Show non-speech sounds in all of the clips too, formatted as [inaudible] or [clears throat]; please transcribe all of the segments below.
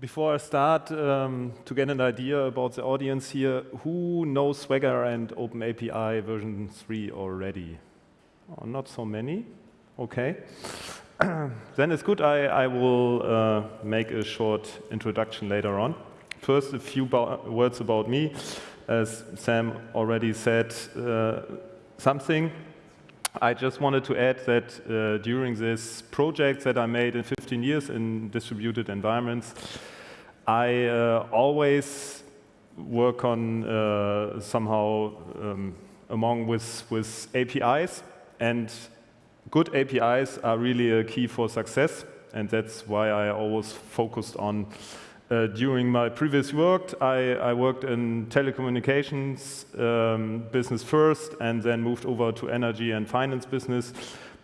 before I start, um, to get an idea about the audience here, who knows Swagger and OpenAPI version 3 already? Oh, not so many. Okay. [clears throat] then it's good I, I will uh, make a short introduction later on. First, a few words about me. As Sam already said uh, something, I just wanted to add that uh, during this project that I made in 15 years in distributed environments, I uh, always work on uh, somehow um, among with, with APIs and good APIs are really a key for success and that's why I always focused on uh, during my previous work, I, I worked in telecommunications um, business first and then moved over to energy and finance business.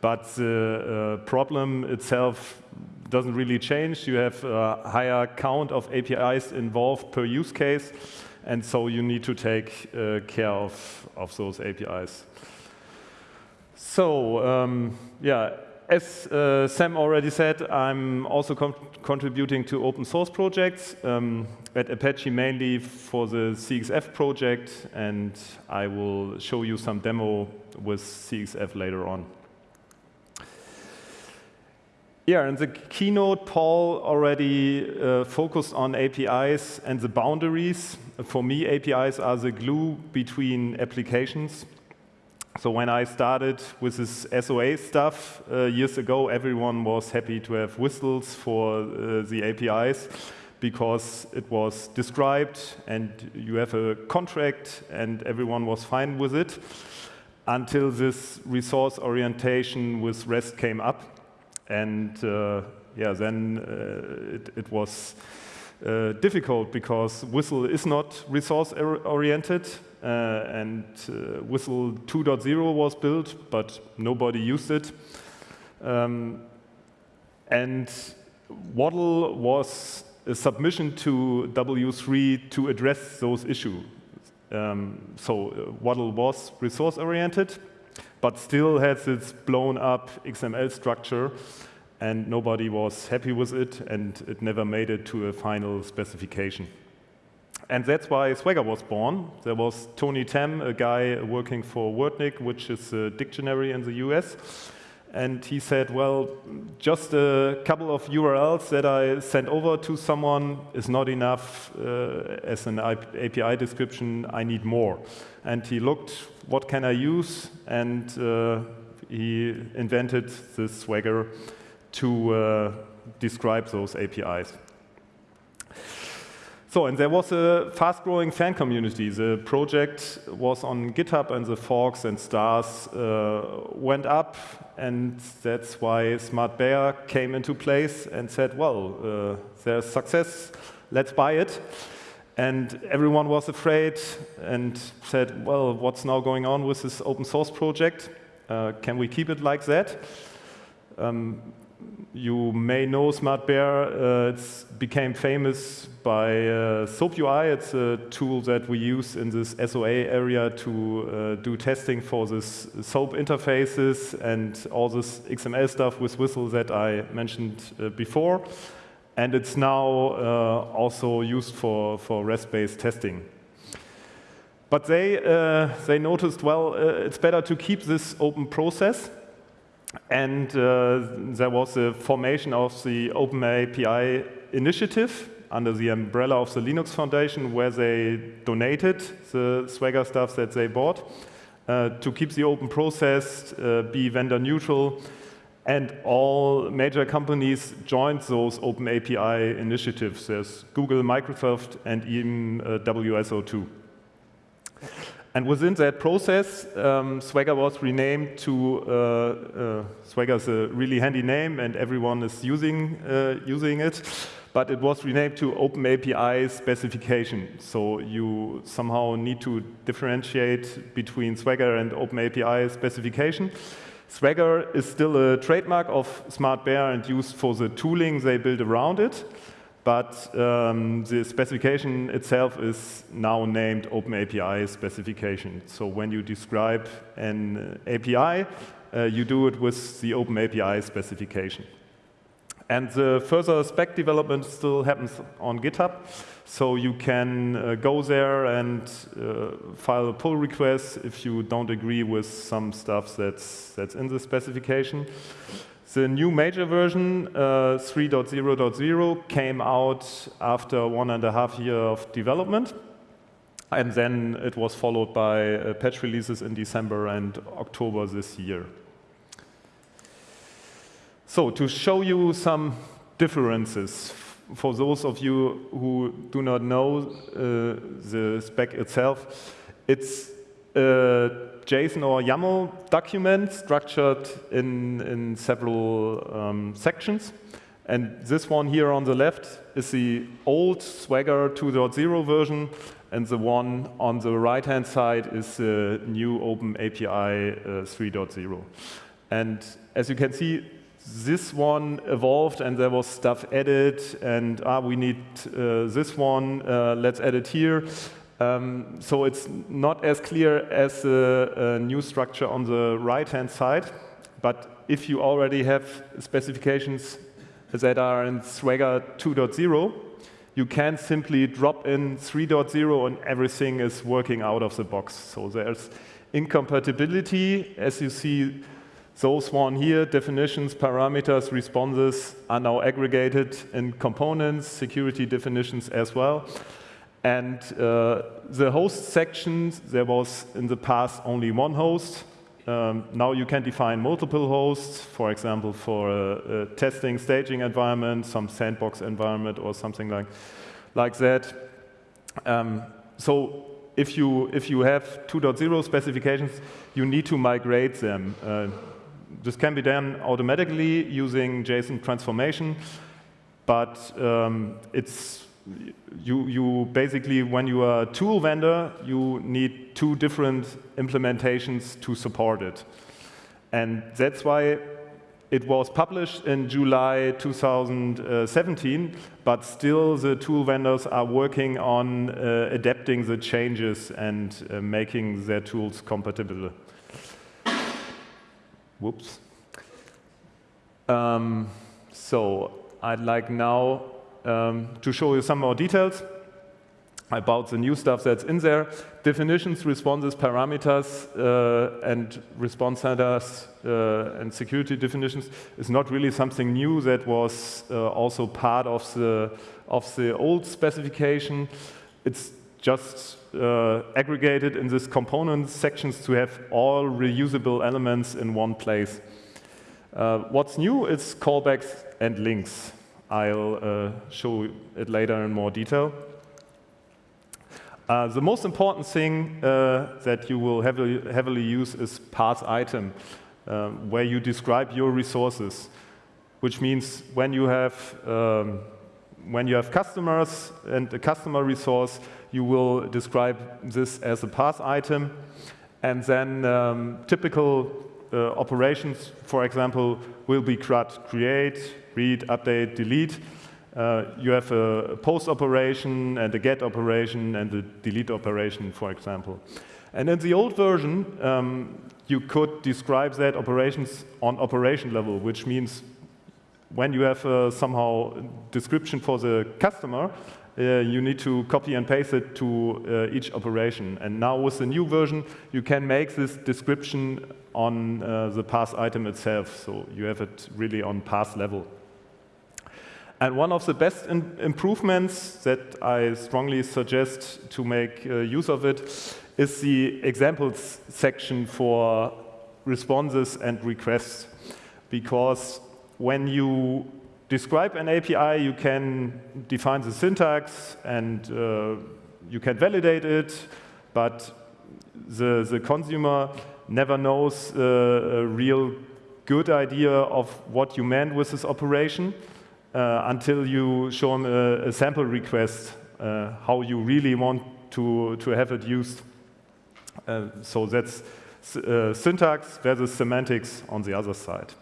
But the uh, problem itself doesn't really change. You have a higher count of APIs involved per use case, and so you need to take uh, care of, of those APIs. So, um, yeah, as uh, Sam already said, I'm also con contributing to open source projects um, at Apache mainly for the CXF project, and I will show you some demo with CXF later on. Yeah, in the keynote, Paul already uh, focused on APIs and the boundaries. For me, APIs are the glue between applications. So when I started with this SOA stuff uh, years ago, everyone was happy to have WSDLs for uh, the APIs because it was described and you have a contract and everyone was fine with it until this resource orientation with REST came up. And uh, yeah, then uh, it, it was uh, difficult because WSDL is not resource oriented uh, and uh, WSDL 2.0 was built, but nobody used it. Um, and WADL was a submission to W3 to address those issues. Um, so uh, WADL was resource oriented, but still has its blown up XML structure and nobody was happy with it, and it never made it to a final specification. And that's why Swagger was born. There was Tony Tam, a guy working for Wordnik, which is a dictionary in the US. And he said, well, just a couple of URLs that I sent over to someone is not enough uh, as an API description. I need more. And he looked, what can I use? And uh, he invented this Swagger to uh, describe those APIs. So, and there was a fast-growing fan community. The project was on GitHub, and the forks and stars uh, went up, and that's why SmartBear came into place and said, well, uh, there's success, let's buy it. And everyone was afraid and said, well, what's now going on with this open source project? Uh, can we keep it like that? Um, you may know SmartBear. Uh, it became famous by uh, SoapUI. It's a tool that we use in this SOA area to uh, do testing for this SOAP interfaces and all this XML stuff with WSDL that I mentioned uh, before. And it's now uh, also used for, for REST-based testing. But they, uh, they noticed, well, it's better to keep this open process and uh, there was the formation of the OpenAPI initiative under the umbrella of the Linux Foundation where they donated the Swagger stuff that they bought uh, to keep the open process, uh, be vendor neutral, and all major companies joined those open API initiatives. There's Google, Microsoft, and even uh, WSO2. And within that process, um, Swagger was renamed to, uh, uh, Swagger's a really handy name and everyone is using, uh, using it, but it was renamed to OpenAPI specification. So you somehow need to differentiate between Swagger and OpenAPI specification. Swagger is still a trademark of SmartBear and used for the tooling they build around it but um, the specification itself is now named OpenAPI specification. So when you describe an API, uh, you do it with the OpenAPI specification. And the further spec development still happens on GitHub. So you can uh, go there and uh, file a pull request if you don't agree with some stuff that's, that's in the specification. The new major version, uh, 3.0.0, came out after one and a half year of development. And then it was followed by uh, patch releases in December and October this year. So to show you some differences for those of you who do not know uh, the spec itself, it's a JSON or YAML document structured in, in several um, sections. And this one here on the left is the old Swagger 2.0 version, and the one on the right-hand side is the new Open API uh, 3.0. And as you can see, this one evolved and there was stuff added and ah, we need uh, this one, uh, let's add it here. Um, so it's not as clear as the new structure on the right-hand side, but if you already have specifications that are in Swagger 2.0, you can simply drop in 3.0 and everything is working out of the box. So there's incompatibility, as you see those one here, definitions, parameters, responses, are now aggregated in components, security definitions as well. And uh, the host sections, there was in the past only one host. Um, now you can define multiple hosts, for example, for a, a, testing, staging environment, some sandbox environment or something like, like that. Um, so if you, if you have 2.0 specifications, you need to migrate them. Uh, this can be done automatically using JSON transformation, but um, it's you, you basically, when you are a tool vendor, you need two different implementations to support it. And that's why it was published in July 2017, but still the tool vendors are working on uh, adapting the changes and uh, making their tools compatible. Whoops. Um, so I'd like now um, to show you some more details about the new stuff that's in there. Definitions, responses, parameters, uh, and response headers uh, and security definitions is not really something new that was uh, also part of the, of the old specification. It's just uh, aggregated in this component sections to have all reusable elements in one place. Uh, what's new is callbacks and links. I'll uh, show it later in more detail. Uh, the most important thing uh, that you will heavily, heavily use is path item, uh, where you describe your resources, which means when you have um, when you have customers and a customer resource, you will describe this as a path item. And then um, typical uh, operations, for example, will be CRUD, create, read, update, delete. Uh, you have a post operation and a get operation and a delete operation, for example. And in the old version, um, you could describe that operations on operation level, which means when you have uh, somehow description for the customer, uh, you need to copy and paste it to uh, each operation. And now with the new version, you can make this description on uh, the path item itself. So you have it really on path level. And one of the best improvements that I strongly suggest to make uh, use of it is the examples section for responses and requests. Because when you describe an API, you can define the syntax and uh, you can validate it, but the, the consumer never knows uh, a real good idea of what you meant with this operation until you show them a, a sample request, uh, how you really want to, to have it used. Uh, so that's uh, syntax versus semantics on the other side.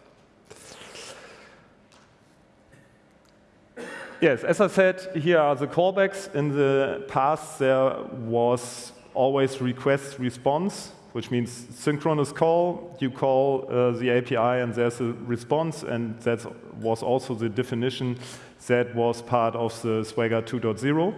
Yes, as I said, here are the callbacks. In the past, there was always request response which means synchronous call. You call uh, the API and there's a response, and that was also the definition that was part of the Swagger 2.0.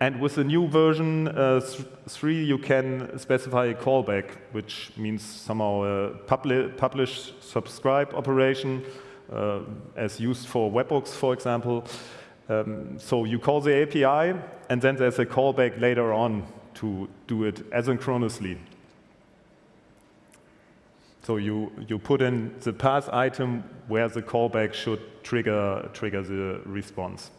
And with the new version uh, 3, you can specify a callback, which means somehow a publi publish subscribe operation, uh, as used for webhooks, for example. Um, so you call the API, and then there's a callback later on to do it asynchronously. So you, you put in the path item where the callback should trigger, trigger the response.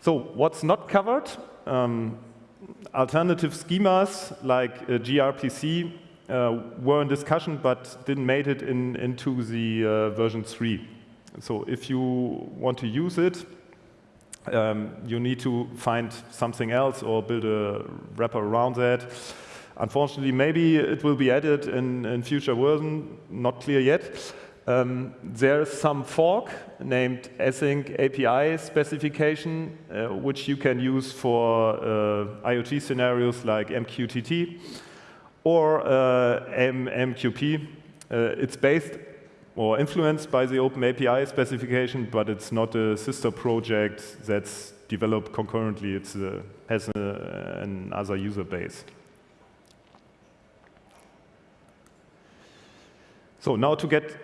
So what's not covered? Um, alternative schemas like uh, gRPC uh, were in discussion but didn't make it in, into the uh, version 3. So if you want to use it, um, you need to find something else or build a wrapper around that. Unfortunately, maybe it will be added in, in future version, not clear yet. Um, there's some fork named async API specification, uh, which you can use for uh, IoT scenarios like MQTT or uh, MQP. Uh, it's based or influenced by the Open API specification, but it's not a sister project that's developed concurrently. It uh, has a, another user base. So now to get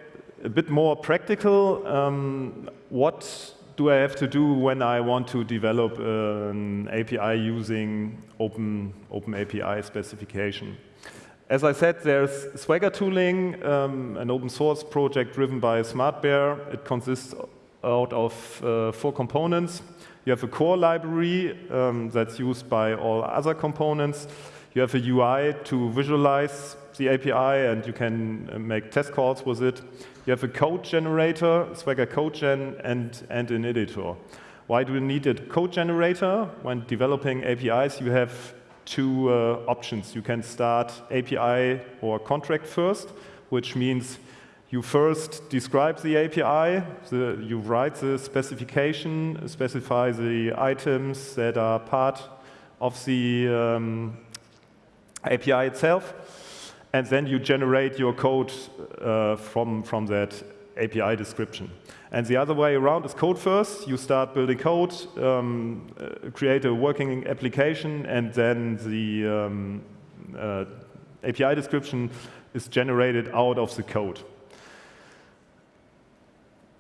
a bit more practical, um, what do I have to do when I want to develop an API using Open, Open API specification? As I said, there's Swagger tooling, um, an open source project driven by SmartBear. It consists out of uh, four components. You have a core library um, that's used by all other components. You have a UI to visualize the API and you can uh, make test calls with it. You have a code generator, Swagger CodeGen, and, and an editor. Why do you need a code generator? When developing APIs, you have two uh, options. You can start API or contract first, which means you first describe the API, the, you write the specification, specify the items that are part of the um, API itself, and then you generate your code uh, from, from that API description. And the other way around is code first. You start building code, um, uh, create a working application, and then the um, uh, API description is generated out of the code.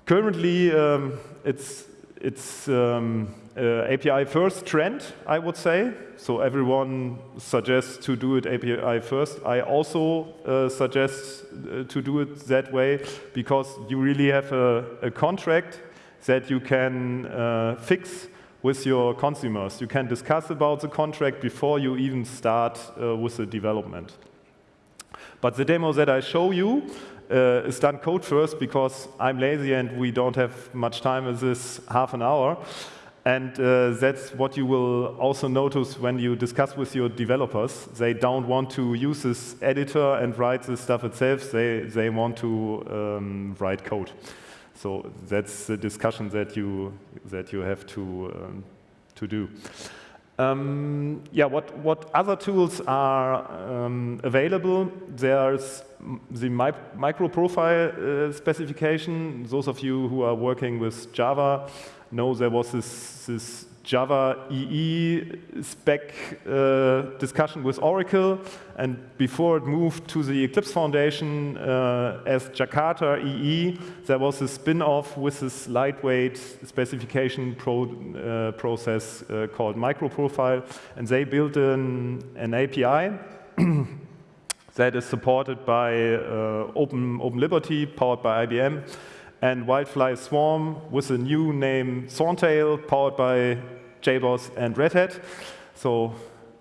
Currently, um, it's, it's um, uh, API first trend, I would say. So everyone suggests to do it API first. I also uh, suggest uh, to do it that way because you really have a, a contract that you can uh, fix with your consumers. You can discuss about the contract before you even start uh, with the development. But the demo that I show you uh, is done code first because I'm lazy and we don't have much time with this half an hour. And uh, that's what you will also notice when you discuss with your developers. They don't want to use this editor and write this stuff itself. They, they want to um, write code. So that's the discussion that you, that you have to, um, to do. Um, yeah, what, what other tools are um, available? There's the mi micro profile uh, specification. Those of you who are working with Java know there was this, this Java EE spec uh, discussion with Oracle, and before it moved to the Eclipse Foundation uh, as Jakarta EE, there was a spin-off with this lightweight specification pro, uh, process uh, called MicroProfile, and they built an, an API [clears throat] that is supported by uh, Open, Open Liberty, powered by IBM, and Wildfly Swarm with a new name Thorntail, powered by JBoss and Red Hat. So,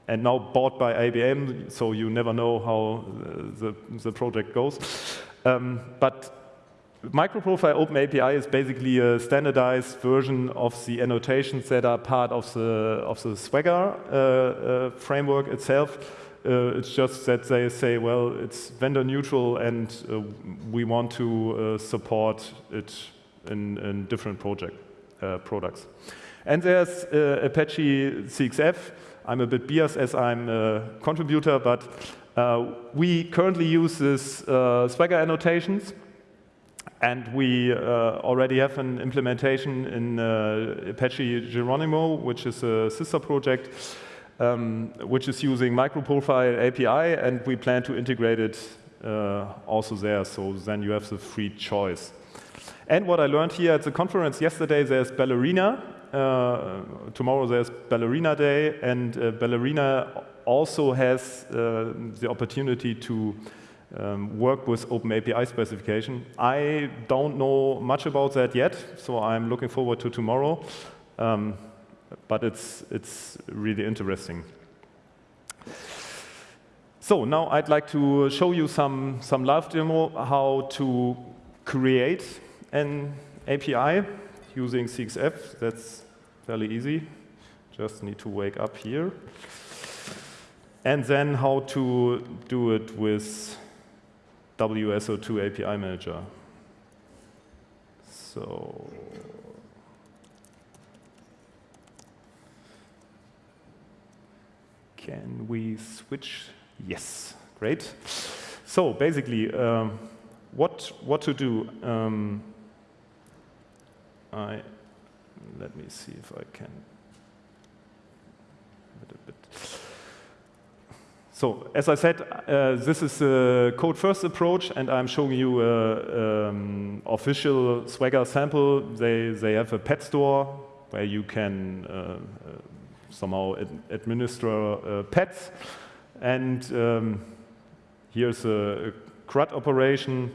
and now bought by IBM, so you never know how the, the project goes. Um, but MicroProfile OpenAPI is basically a standardized version of the annotations that are part of the, of the Swagger uh, uh, framework itself. Uh, it's just that they say, well, it's vendor neutral and uh, we want to uh, support it in, in different project uh, products. And there's uh, Apache CXF, I'm a bit biased as I'm a contributor, but uh, we currently use this Swagger annotations. And we already have an implementation in Apache Geronimo, which is a sister project, um, which is using microprofile API, and we plan to integrate it uh, also there, so then you have the free choice. And what I learned here at the conference yesterday, there's Ballerina. Uh, tomorrow there's Ballerina Day, and uh, Ballerina also has uh, the opportunity to um, work with Open API specification. I don't know much about that yet, so I'm looking forward to tomorrow. Um, but it's, it's really interesting. So now I'd like to show you some, some live demo how to create an API using CXF. That's fairly easy. Just need to wake up here. And then how to do it with WSO2 API Manager. So can we switch? Yes, great. So basically, um, what what to do? Um, I let me see if I can. So as I said, uh, this is a code-first approach, and I'm showing you an um, official Swagger sample. They, they have a pet store where you can uh, uh, somehow ad administer uh, pets. And um, here's a, a, CRUD operation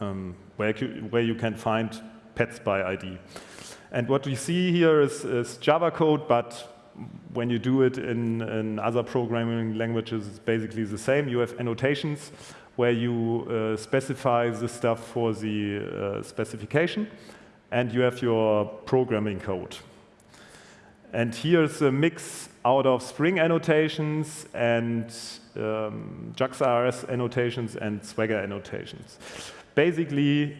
um, where, where you can find pets by ID. And what we see here is, is Java code, but when you do it in, in, other programming languages, it's basically the same. You have annotations where you uh, specify the stuff for the uh, specification, and you have your programming code. And here's a mix out of Spring annotations and um, JAX-RS annotations and Swagger annotations. Basically,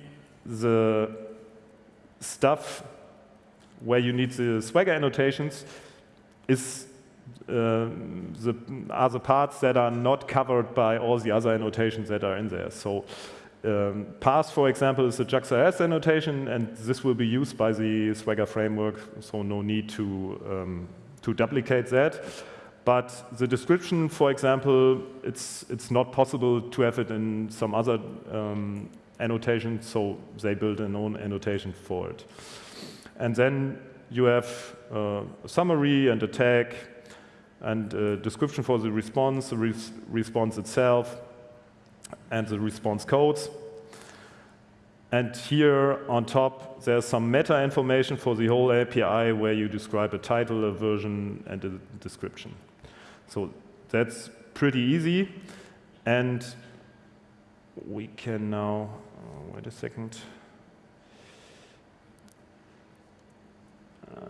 the stuff where you need the Swagger annotations is uh, the, are the parts that are not covered by all the other annotations that are in there. So um, Path, for example, is a JAX-RS annotation, and this will be used by the Swagger framework, so no need to, um, to duplicate that. But the description, for example, it's, it's not possible to have it in some other um, annotation, so they build an own annotation for it. And then you have uh, a summary and a tag and a description for the response, the res response itself, and the response codes. And here on top, there's some meta information for the whole API where you describe a title, a version, and a description. So that's pretty easy. And we can now, oh, wait a second. Uh,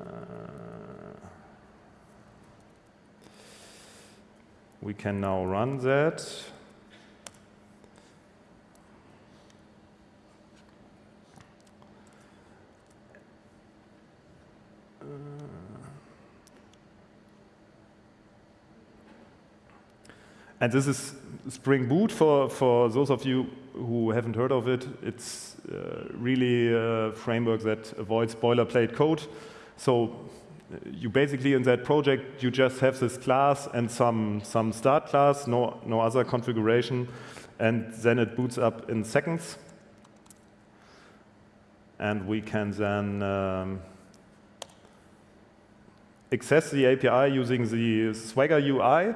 we can now run that. And this is Spring Boot for, for those of you who haven't heard of it. It's uh, really a framework that avoids boilerplate code. So you basically in that project, you just have this class and some, some start class, no, no other configuration, and then it boots up in seconds. And we can then um, access the API using the Swagger UI.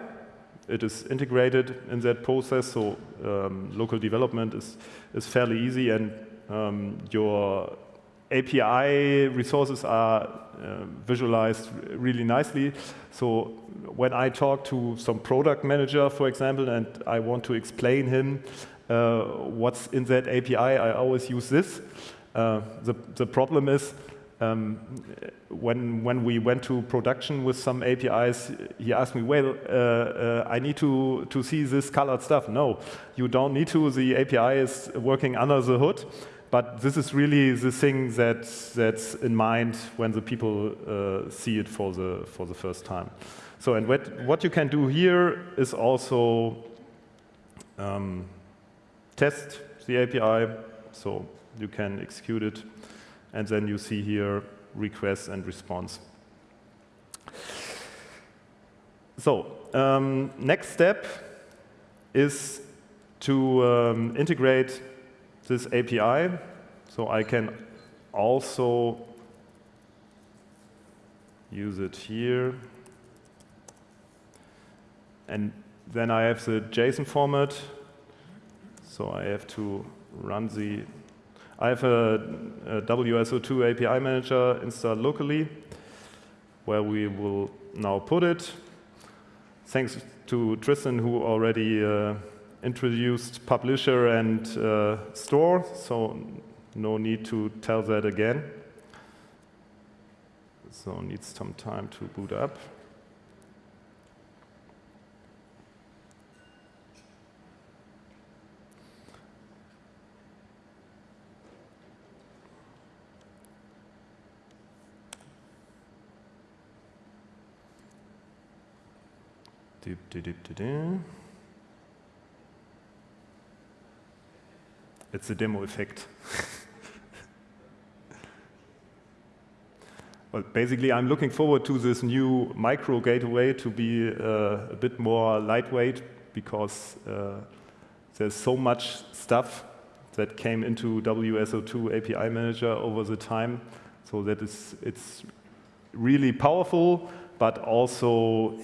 It is integrated in that process, so um, local development is, is fairly easy, and um, your API resources are uh, visualized really nicely. So when I talk to some product manager, for example, and I want to explain him uh, what's in that API, I always use this. Uh, the, the problem is um, when, when we went to production with some APIs, he asked me, well, uh, uh, I need to, to see this colored stuff. No, you don't need to. The API is working under the hood. But this is really the thing that, that's in mind when the people uh, see it for the, for the first time. So, and what, what you can do here is also um, test the API. So you can execute it, and then you see here request and response. So um, next step is to um, integrate this API. So I can also use it here. And then I have the JSON format. So I have to run the, I have a, a WSO2 API manager installed locally where we will now put it. Thanks to Tristan who already uh, introduced publisher and uh, store, so no need to tell that again. So needs some time to boot up. Doop, doop, doop, It's a demo effect. [laughs] well, basically, I'm looking forward to this new micro gateway to be uh, a bit more lightweight because uh, there's so much stuff that came into WSO2 API Manager over the time. So that is, it's really powerful, but also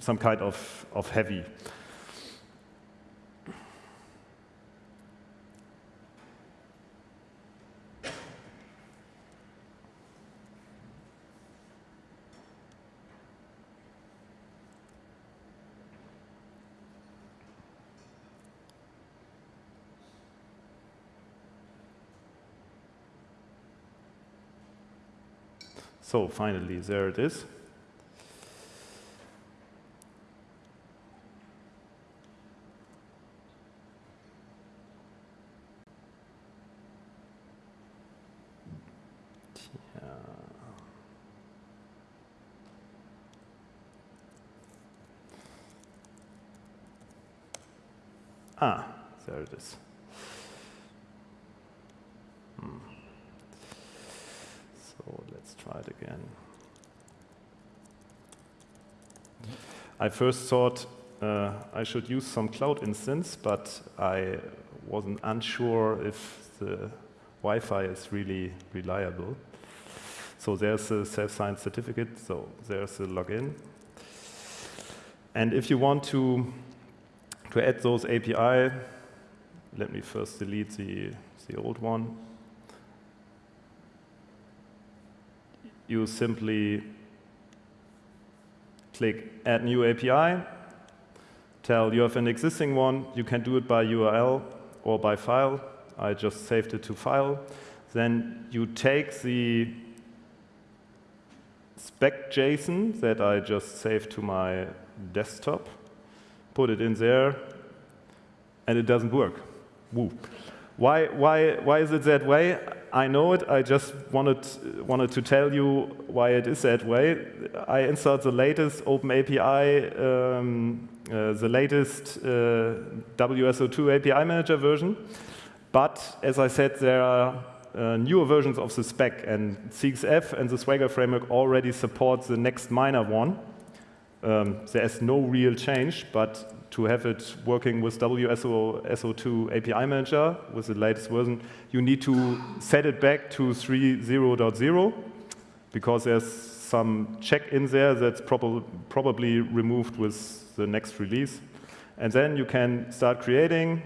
some kind of, of heavy. So finally, there it is. Ah, there it is. Hmm. So let's try it again. I first thought uh, I should use some cloud instance, but I wasn't unsure if the Wi-Fi is really reliable. So there's a self-signed certificate, so there's a login. And if you want to to add those API, let me first delete the, the old one. You simply click Add New API, tell you have an existing one. You can do it by URL or by file. I just saved it to file. Then you take the spec JSON that I just saved to my desktop put it in there, and it doesn't work. Woo. Why, why, why is it that way? I know it. I just wanted, wanted to tell you why it is that way. I installed the latest OpenAPI, um, uh, the latest uh, WSO2 API Manager version. But as I said, there are uh, newer versions of the spec, and CXF and the Swagger framework already support the next minor one. Um, there's no real change, but to have it working with WSO2 API Manager with the latest version, you need to set it back to 3.0.0 because there's some check in there that's prob probably removed with the next release. And then you can start creating.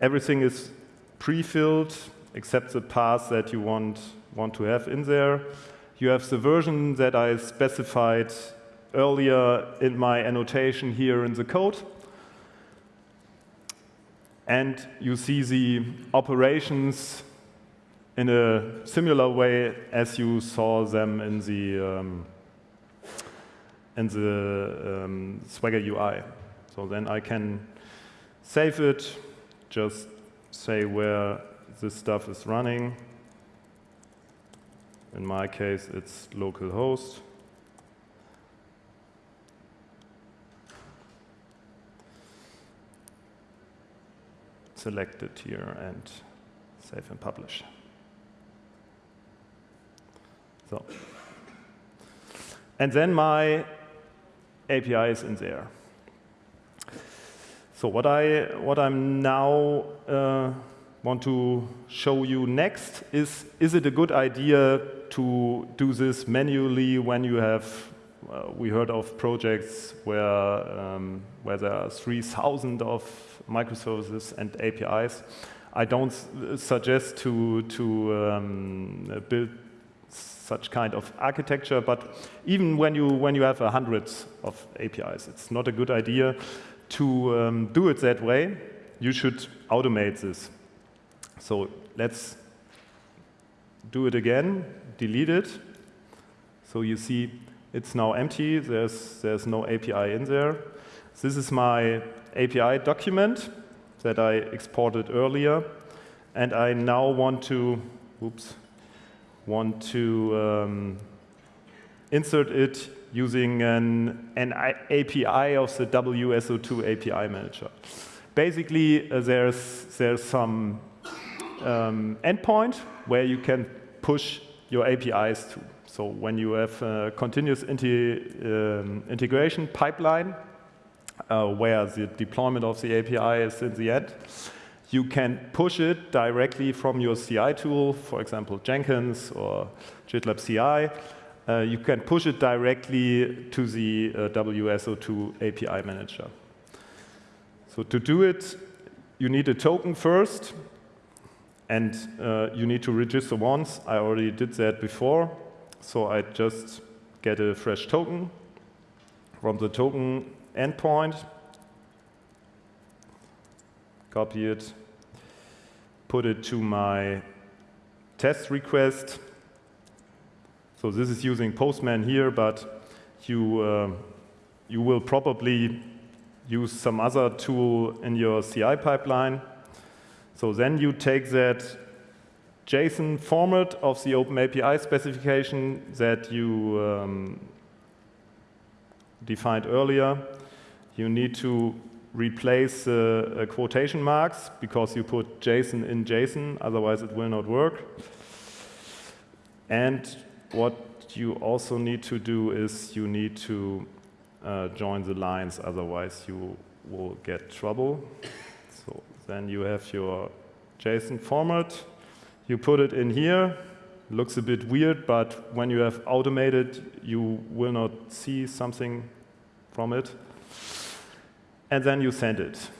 Everything is pre-filled except the path that you want, want to have in there. You have the version that I specified earlier in my annotation here in the code. And you see the operations in a similar way as you saw them in the, um, in the um, Swagger UI. So then I can save it, just say where this stuff is running. In my case, it's localhost. Selected here and save and publish. So, and then my API is in there. So what I what I'm now uh, want to show you next is is it a good idea to do this manually when you have uh, we heard of projects where um, where there are 3,000 of microservices and APIs. I don't suggest to to um, build such kind of architecture, but even when you when you have hundreds of APIs, it's not a good idea to um, do it that way, you should automate this. So let's do it again, delete it. So you see it's now empty, there's, there's no API in there. This is my API document that I exported earlier. And I now want to, oops, want to um, insert it using an, an API of the WSO2 API manager. Basically, uh, there's, there's some um, endpoint where you can push your APIs to. So when you have a continuous um, integration pipeline, uh, where the deployment of the API is in the end, you can push it directly from your CI tool, for example, Jenkins or GitLab CI, uh, you can push it directly to the uh, WSO2 API manager. So to do it, you need a token first, and uh, you need to register once. I already did that before, so I just get a fresh token from the token endpoint, copy it, put it to my test request, so this is using Postman here, but you, uh, you will probably use some other tool in your CI pipeline. So then you take that JSON format of the OpenAPI specification that you um, defined earlier. You need to replace the uh, quotation marks because you put JSON in JSON, otherwise it will not work. And what you also need to do is you need to uh, join the lines, otherwise you will get trouble. Then you have your JSON format. You put it in here. Looks a bit weird, but when you have automated, you will not see something from it. And then you send it.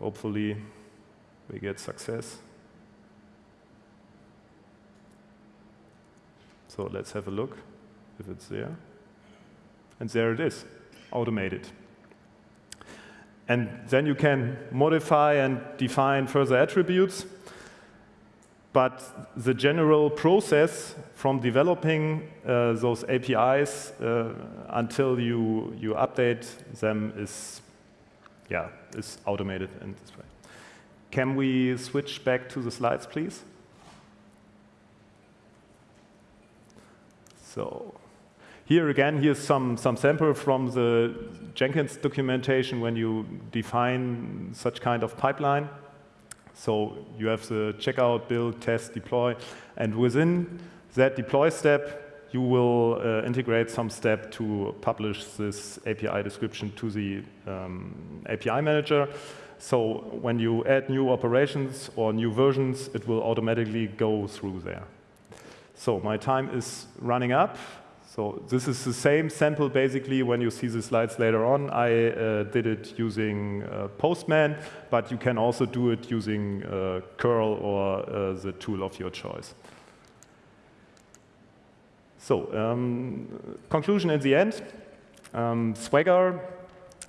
Hopefully, we get success. So let's have a look if it's there. And there it is, automated. And then you can modify and define further attributes. But the general process from developing uh, those APIs uh, until you, you update them is, yeah, is automated in this way. Can we switch back to the slides, please? So here again, here's some, some sample from the Jenkins documentation when you define such kind of pipeline. So you have the checkout, build, test, deploy, and within that deploy step, you will uh, integrate some step to publish this API description to the um, API manager. So when you add new operations or new versions, it will automatically go through there. So my time is running up. So this is the same sample basically when you see the slides later on. I uh, did it using uh, Postman, but you can also do it using uh, curl or uh, the tool of your choice. So um, conclusion in the end, um, Swagger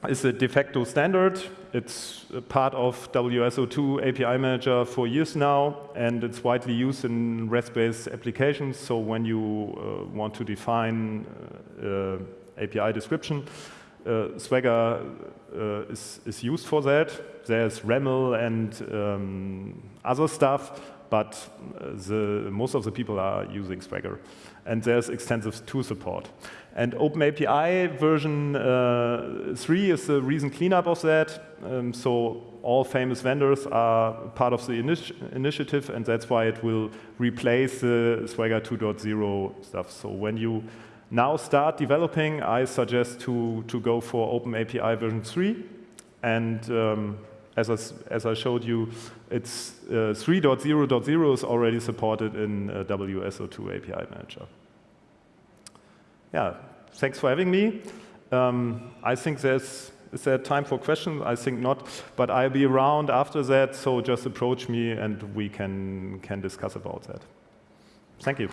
is a de facto standard. It's part of WSO2 API Manager for years now, and it's widely used in REST-based applications. So when you uh, want to define uh, uh API description, uh, Swagger uh, is, is, used for that. There's RAML and um, other stuff, but the, most of the people are using Swagger. And there's extensive tool support. And OpenAPI version uh, 3 is the recent cleanup of that. Um, so all famous vendors are part of the initi initiative, and that's why it will replace the Swagger 2.0 stuff. So when you now start developing, I suggest to, to go for OpenAPI version 3. And um, as, I, as I showed you, it's uh, 3.0.0 is already supported in uh, WSO2 API Manager yeah, thanks for having me. Um, I think there's is there time for questions? I think not, but I'll be around after that, so just approach me and we can, can discuss about that. Thank you.